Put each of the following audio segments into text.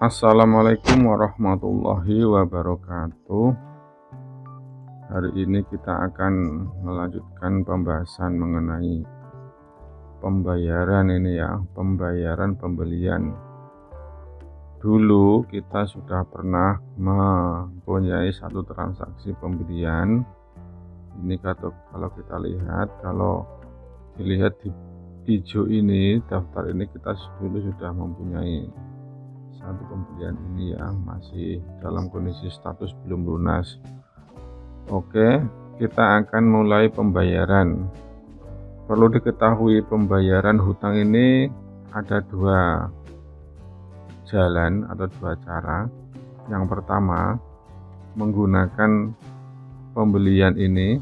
Assalamualaikum warahmatullahi wabarakatuh. Hari ini kita akan melanjutkan pembahasan mengenai pembayaran ini ya Pembayaran pembelian. Dulu kita sudah pernah mempunyai satu transaksi pembelian. Ini kalau kita lihat Kalau dilihat di hijau ini daftar ini kita dulu sudah mempunyai satu pembelian ini ya masih dalam kondisi status belum lunas. Oke kita akan mulai pembayaran. Perlu diketahui pembayaran hutang ini ada dua jalan atau dua cara. Yang pertama menggunakan pembelian ini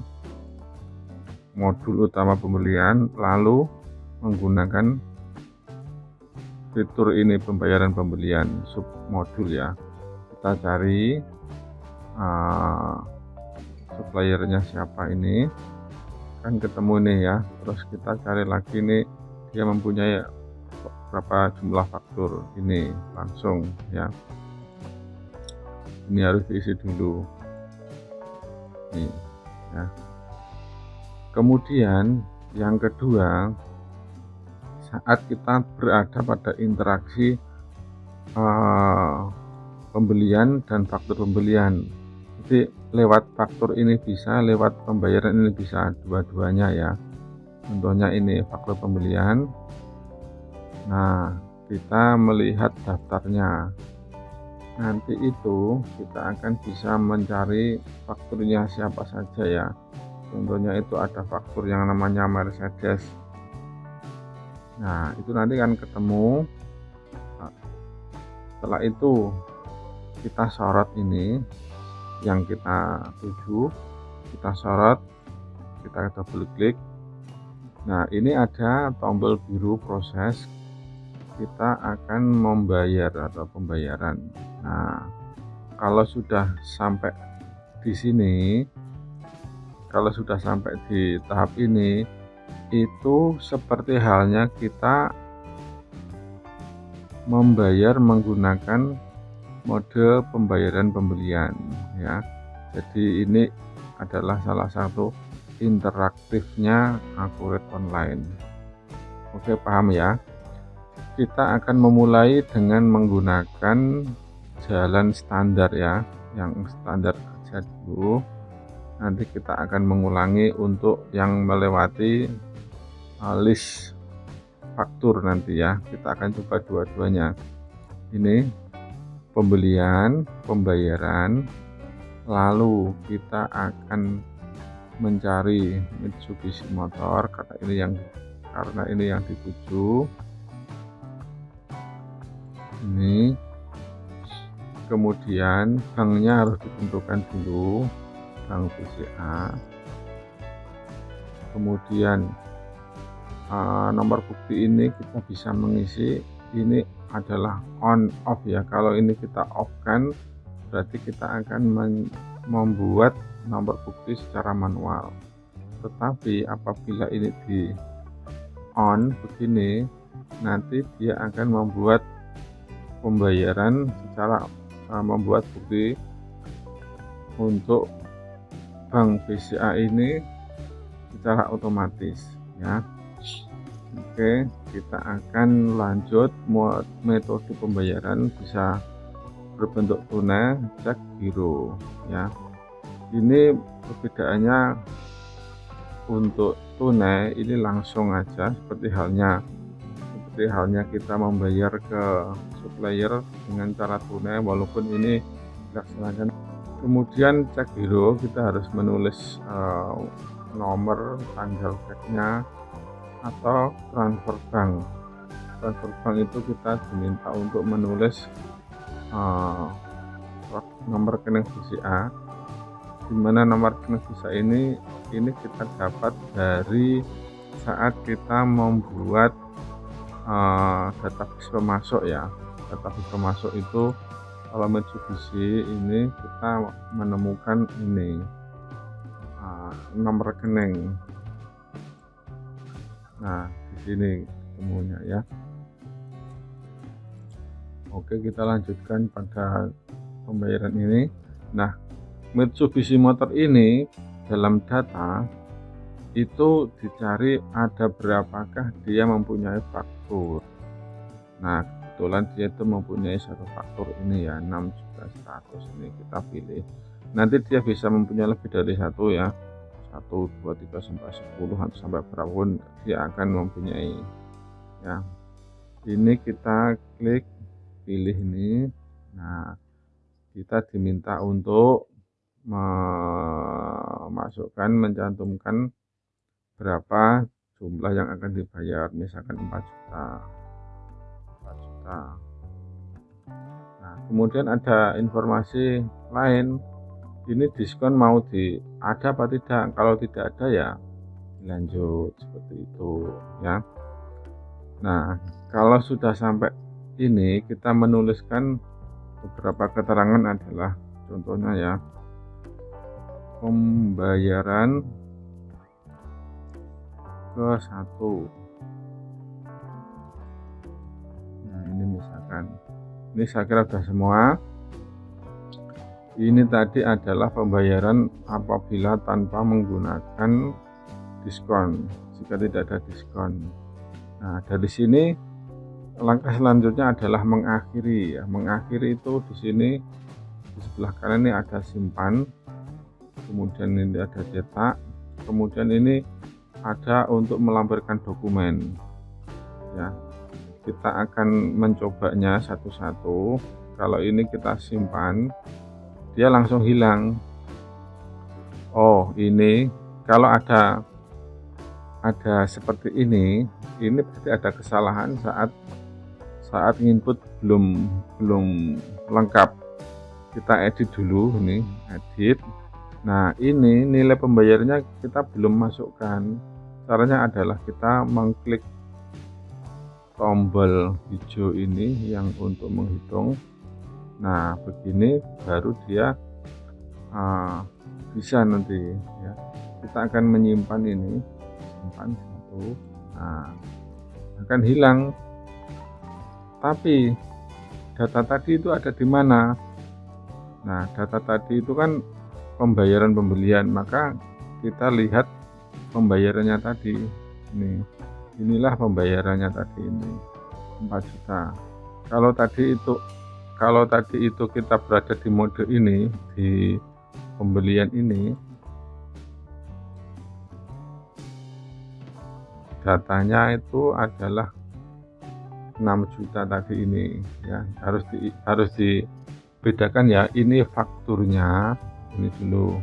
modul utama pembelian lalu menggunakan fitur ini pembayaran pembelian sub modul ya. Kita cari uh, suppliernya siapa ini. Kan ketemu nih ya. Terus kita cari lagi nih dia mempunyai berapa jumlah faktur ini langsung ya. Ini harus diisi dulu. Nih ya. Kemudian yang kedua saat kita berada pada interaksi uh, pembelian dan faktur pembelian. Jadi lewat faktur ini bisa lewat pembayaran ini bisa dua-duanya ya. Contohnya ini faktur pembelian. Nah kita melihat daftarnya. Nanti itu kita akan bisa mencari fakturnya siapa saja ya. Contohnya itu ada faktur yang namanya Mercedes nah itu nanti kan ketemu. Nah, setelah itu kita sorot ini yang kita tuju kita sorot kita double klik nah ini ada tombol biru proses. Kita akan membayar atau pembayaran. Nah kalau sudah sampai di sini kalau sudah sampai di tahap ini itu seperti halnya kita membayar menggunakan mode pembayaran pembelian ya. Jadi ini adalah salah satu interaktifnya akurat online. Oke paham ya? Kita akan memulai dengan menggunakan jalan standar ya yang standar saja dulu. Nanti kita akan mengulangi untuk yang melewati list faktur nanti ya. Kita akan coba dua-duanya. Ini pembelian pembayaran lalu kita akan mencari Mitsubishi motor karena ini yang karena ini yang dituju. Ini. Kemudian banknya harus ditentukan dulu bank BCA kemudian uh, nomor bukti ini kita bisa mengisi. Ini adalah on off ya. Kalau ini kita off kan berarti kita akan membuat nomor bukti secara manual. Tetapi apabila ini di on begini nanti dia akan membuat pembayaran secara uh, membuat bukti untuk bank BCA ini secara otomatis ya Oke, kita akan lanjut. Metode pembayaran bisa berbentuk tunai, cek giro ya. Ini perbedaannya untuk tunai ini langsung aja seperti halnya. Seperti halnya kita membayar ke supplier dengan cara tunai walaupun ini dilaksanakan kemudian cek giro kita harus menulis uh, nomor tanggal ceknya atau transfer bank transfer bank itu kita diminta untuk menulis uh, nomor rekening BCA di mana nomor rekening BCA ini ini kita dapat dari saat kita membuat uh, database pemasok ya. Database pemasok itu kalau Mitsubishi ini kita menemukan ini uh, nomor rekening nah di sini ketemunya ya. Oke kita lanjutkan pada pembayaran ini. Nah Mitsubishi Motor ini dalam data itu dicari ada berapakah dia mempunyai faktur. Nah kebetulan dia itu mempunyai satu faktur ini ya 6 juta 100 ini kita pilih. Nanti dia bisa mempunyai lebih dari satu ya 1 2 3 sampai 10 atau sampai berapapun dia akan mempunyai. Ya. Ini kita klik pilih ini. Nah kita diminta untuk memasukkan mencantumkan berapa jumlah yang akan dibayar. Misalkan 4 juta. 4 juta. Nah kemudian ada informasi lain. Ini diskon mau di ada apa tidak? Kalau tidak ada ya lanjut seperti itu ya. Nah kalau sudah sampai ini kita menuliskan beberapa keterangan adalah contohnya ya. Pembayaran ke satu. Nah ini misalkan. Ini saya kira sudah semua ini tadi adalah pembayaran apabila tanpa menggunakan diskon jika tidak ada diskon. Nah dari sini langkah selanjutnya adalah mengakhiri ya. Mengakhiri itu di sini di sebelah kanan ini ada simpan kemudian ini ada cetak kemudian ini ada untuk melampirkan dokumen. Ya kita akan mencobanya satu-satu. Kalau ini kita simpan dia langsung hilang. Oh ini kalau ada ada seperti ini ini pasti ada kesalahan saat saat input belum belum lengkap. Kita edit dulu ini edit. Nah ini nilai pembayarannya kita belum masukkan. Caranya adalah kita mengklik tombol hijau ini yang untuk menghitung nah begini baru dia uh, bisa nanti ya. Kita akan menyimpan ini simpan satu nah akan hilang. Tapi data tadi itu ada di mana? Nah data tadi itu kan pembayaran pembelian maka kita lihat pembayarannya tadi. Ini inilah pembayarannya tadi ini 4 juta. Kalau tadi itu kalau tadi itu kita berada di mode ini di pembelian ini datanya itu adalah 6 juta tadi ini ya. Harus di harus dibedakan ya ini fakturnya ini dulu.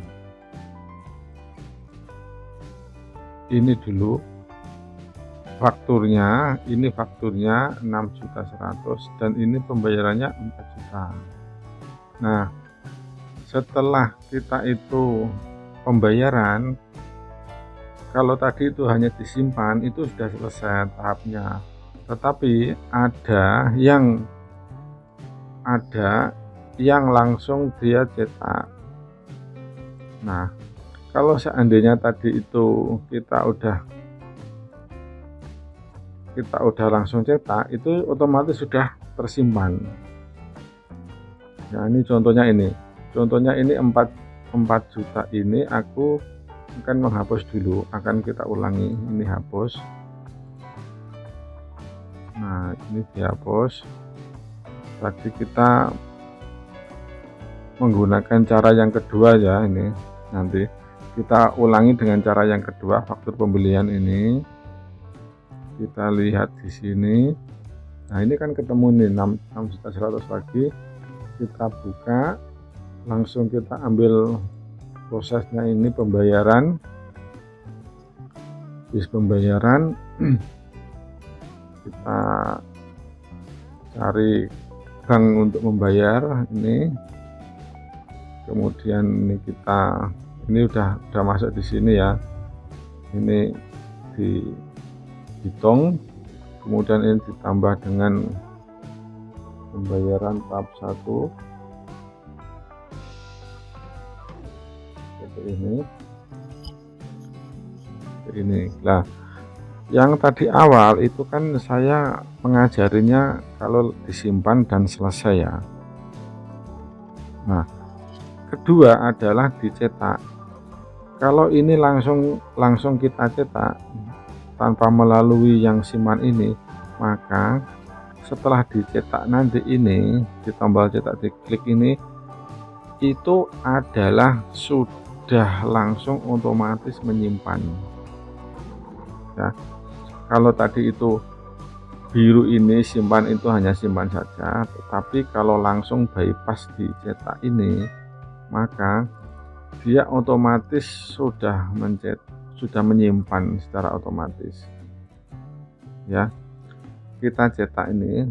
Ini dulu fakturnya ini fakturnya 6 juta 100 dan ini pembayarannya 4 juta. Nah setelah kita itu pembayaran kalau tadi itu hanya disimpan itu sudah selesai tahapnya. Tetapi ada yang ada yang langsung dia cetak. Nah kalau seandainya tadi itu kita udah kita udah langsung cetak itu otomatis sudah tersimpan. Nah ini contohnya ini. Contohnya ini 4 4 juta ini aku akan menghapus dulu akan kita ulangi ini hapus. Nah ini dihapus. Tadi kita menggunakan cara yang kedua ya ini nanti. Kita ulangi dengan cara yang kedua faktur pembelian ini kita lihat di sini. Nah ini kan ketemu nih 6, juta 100 lagi. Kita buka. Langsung kita ambil prosesnya ini pembayaran. Bis pembayaran kita cari bank untuk membayar ini. Kemudian ini kita ini udah udah masuk di sini ya. Ini di hitung kemudian ini ditambah dengan pembayaran tahap 1 seperti ini. Seperti ini. Lah yang tadi awal itu kan saya mengajarinya kalau disimpan dan selesai ya. Nah kedua adalah dicetak. Kalau ini langsung langsung kita cetak tanpa melalui yang siman ini maka setelah dicetak nanti ini di tombol cetak diklik ini itu adalah sudah langsung otomatis menyimpan. Ya kalau tadi itu biru ini simpan itu hanya simpan saja tetapi kalau langsung bypass dicetak ini maka dia otomatis sudah mencet sudah menyimpan secara otomatis. Ya kita cetak ini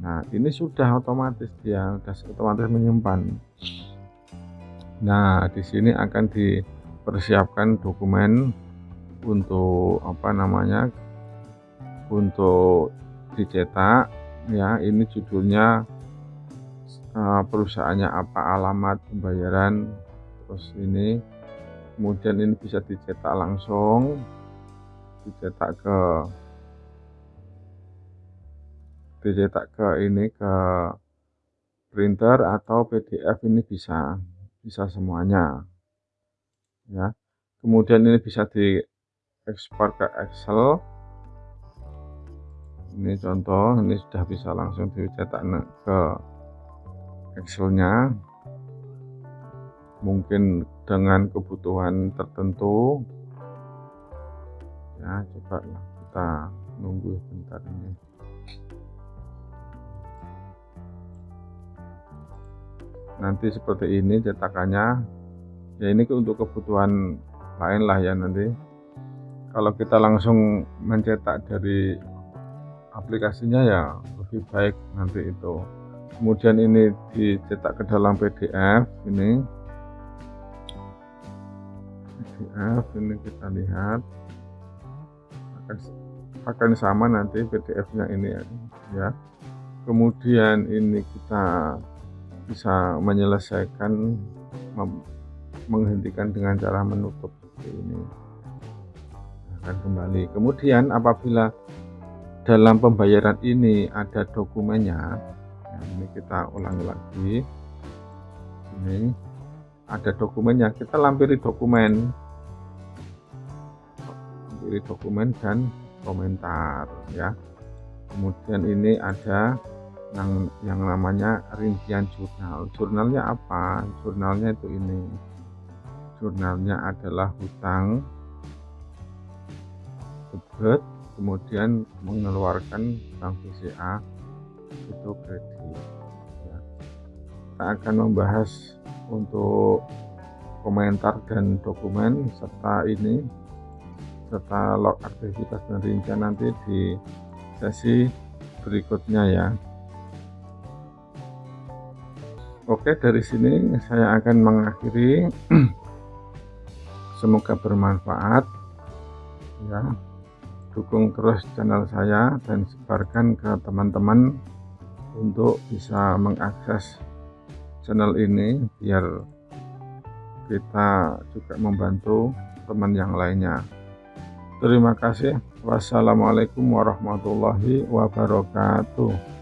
nah ini sudah otomatis dia sudah otomatis menyimpan. Nah di sini akan dipersiapkan dokumen untuk apa namanya untuk dicetak. Ya ini judulnya uh, perusahaannya apa alamat pembayaran terus ini kemudian ini bisa dicetak langsung. Dicetak ke dicetak ke ini ke printer atau PDF ini bisa bisa semuanya. Ya. Kemudian ini bisa di ekspor ke Excel. Ini contoh ini sudah bisa langsung dicetak ke Excelnya mungkin dengan kebutuhan tertentu. Ya coba kita nunggu sebentar ini. Nanti seperti ini cetakannya. Ya ini untuk kebutuhan lain lah ya nanti. Kalau kita langsung mencetak dari aplikasinya ya lebih baik nanti itu. Kemudian ini dicetak ke dalam PDF ini PDF ini kita lihat. Akan akan sama nanti PDF nya ini ya kemudian ini kita bisa menyelesaikan menghentikan dengan cara menutup seperti ini. Akan kembali. Kemudian apabila dalam pembayaran ini ada dokumennya nah ini kita ulangi lagi. Ini ada dokumennya kita lampiri dokumen lampiri dokumen dan komentar ya. Kemudian ini ada yang yang namanya rincian jurnal. Jurnalnya apa? Jurnalnya itu ini. Jurnalnya adalah hutang debit kemudian mengeluarkan bank BCA itu kredit ya. kita akan membahas untuk komentar dan dokumen serta ini serta log aktivitas dan rincian nanti di sesi berikutnya ya. Oke dari sini saya akan mengakhiri. Semoga bermanfaat. Ya dukung terus channel saya dan sebarkan ke teman-teman untuk bisa mengakses channel ini biar kita juga membantu teman yang lainnya terima kasih. Wassalamualaikum warahmatullahi wabarakatuh